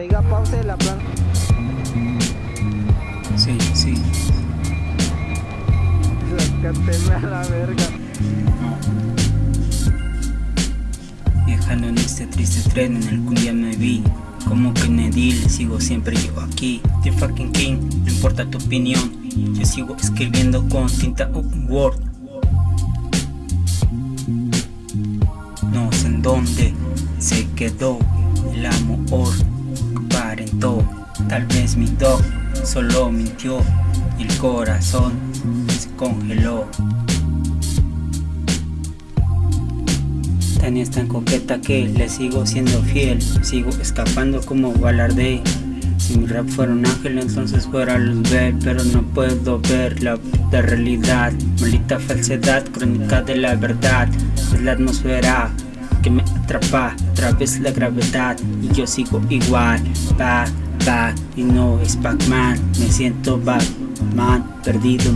Te diga pause la plan. Sí, sí. Sácateme a la verga. Viajando en este triste tren en el que un día me vi Como Kennedy, sigo siempre yo aquí The fucking king, no importa tu opinión Yo sigo escribiendo con tinta Word No sé en dónde se quedó el amor tal vez mi dog solo mintió Y el corazón se congeló. Tania es tan coqueta que le sigo siendo fiel Sigo escapando como balarde. Si mi rap fuera un ángel entonces fuera ver Pero no puedo ver la, realidad. Maldita falsedad, crónica de la verdad Es la atmósfera que me atrapa Otra vez la gravedad y yo sigo igual Back, y no es Pac-Man Me siento Batman perdido